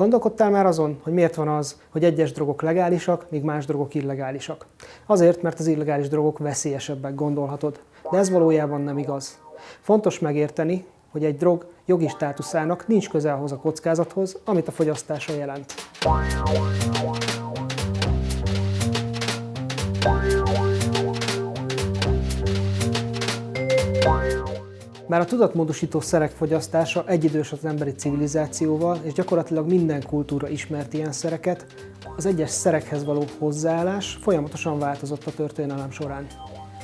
Gondolkodtál már azon, hogy miért van az, hogy egyes drogok legálisak, míg más drogok illegálisak? Azért, mert az illegális drogok veszélyesebbek, gondolhatod. De ez valójában nem igaz. Fontos megérteni, hogy egy drog jogi státuszának nincs köze ahhoz a kockázathoz, amit a fogyasztása jelent. Bár a tudatmódosító szerek fogyasztása egyidős az emberi civilizációval, és gyakorlatilag minden kultúra ismert ilyen szereket, az egyes szerekhez való hozzáállás folyamatosan változott a történelem során.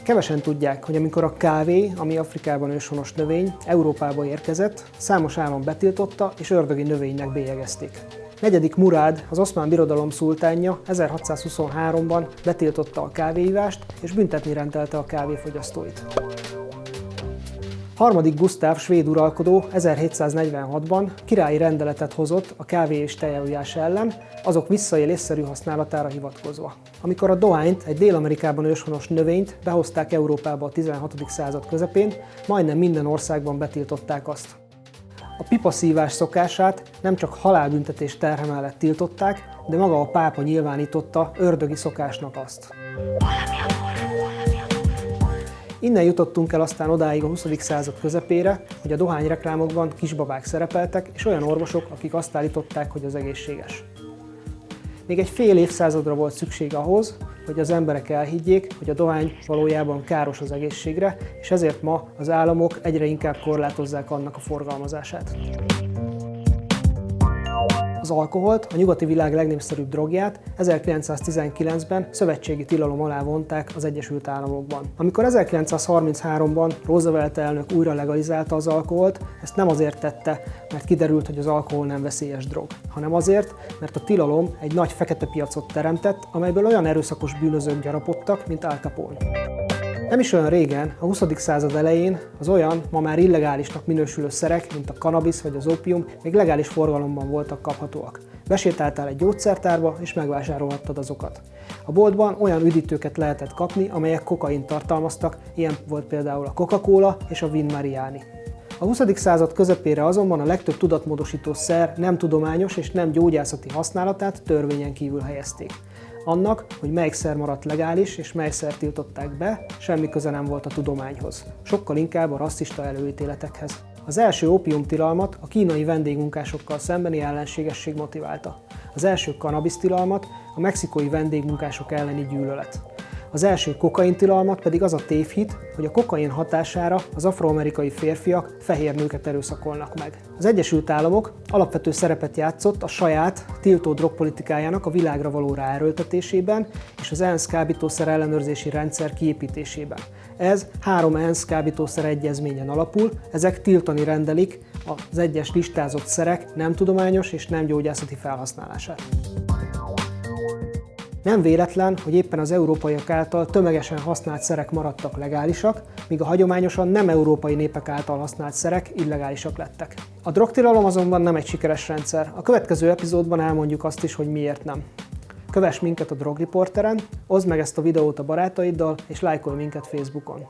Kevesen tudják, hogy amikor a kávé, ami Afrikában őshonos növény, Európába érkezett, számos állam betiltotta és ördögi növénynek bélyegezték. Negyedik Murád, az oszmán birodalom szultánja 1623-ban betiltotta a kávéívást és büntetni rendelte a kávéfogyasztóit. Harmadik Gusztáv svéd uralkodó 1746-ban királyi rendeletet hozott a kávé és tejajújás ellen, azok visszaélésszerű használatára hivatkozva. Amikor a dohányt, egy Dél-Amerikában őshonos növényt behozták Európába a 16. század közepén, majdnem minden országban betiltották azt. A pipaszívás szokását nem csak halálbüntetés terhe mellett tiltották, de maga a pápa nyilvánította ördögi szokásnak azt. Innen jutottunk el aztán odáig a 20. század közepére, hogy a dohányreklámokban kisbabák szerepeltek, és olyan orvosok, akik azt állították, hogy az egészséges. Még egy fél évszázadra volt szükség ahhoz, hogy az emberek elhiggyék, hogy a dohány valójában káros az egészségre, és ezért ma az államok egyre inkább korlátozzák annak a forgalmazását az alkoholt, a nyugati világ legnépszerűbb drogját 1919-ben szövetségi tilalom alá vonták az Egyesült Államokban. Amikor 1933-ban Roosevelt elnök újra legalizálta az alkoholt, ezt nem azért tette, mert kiderült, hogy az alkohol nem veszélyes drog, hanem azért, mert a tilalom egy nagy fekete piacot teremtett, amelyből olyan erőszakos bűnözők gyarapodtak, mint Al Capone. Nem is olyan régen, a 20. század elején az olyan, ma már illegálisnak minősülő szerek, mint a kanabisz vagy az opium, még legális forgalomban voltak kaphatóak. Besétáltál egy gyógyszertárba, és megvásárolhattad azokat. A boltban olyan üdítőket lehetett kapni, amelyek kokain tartalmaztak, ilyen volt például a Coca-Cola és a Vin Mariani. A 20. század közepére azonban a legtöbb tudatmódosító szer nem tudományos és nem gyógyászati használatát törvényen kívül helyezték. Annak, hogy melyik szer maradt legális és mely szer tiltották be, semmi köze nem volt a tudományhoz. Sokkal inkább a rasszista előítéletekhez. Az első opiumtilalmat a kínai vendégmunkásokkal szembeni ellenségesség motiválta. Az első tilalmat a mexikói vendégmunkások elleni gyűlölet. Az első kokaintilalmat pedig az a tévhit, hogy a kokain hatására az afroamerikai férfiak fehér nőket erőszakolnak meg. Az Egyesült Államok alapvető szerepet játszott a saját tiltó drogpolitikájának a világra való ráerőltetésében és az ENSZ kábítószer ellenőrzési rendszer kiépítésében. Ez három ENSZ kábítószer egyezményen alapul, ezek tiltani rendelik az egyes listázott szerek nem tudományos és nem gyógyászati felhasználását. Nem véletlen, hogy éppen az európaiak által tömegesen használt szerek maradtak legálisak, míg a hagyományosan nem európai népek által használt szerek illegálisak lettek. A drogtilalom azonban nem egy sikeres rendszer. A következő epizódban elmondjuk azt is, hogy miért nem. Kövess minket a Drogriporteren, oszd meg ezt a videót a barátaiddal, és lájkolj minket Facebookon.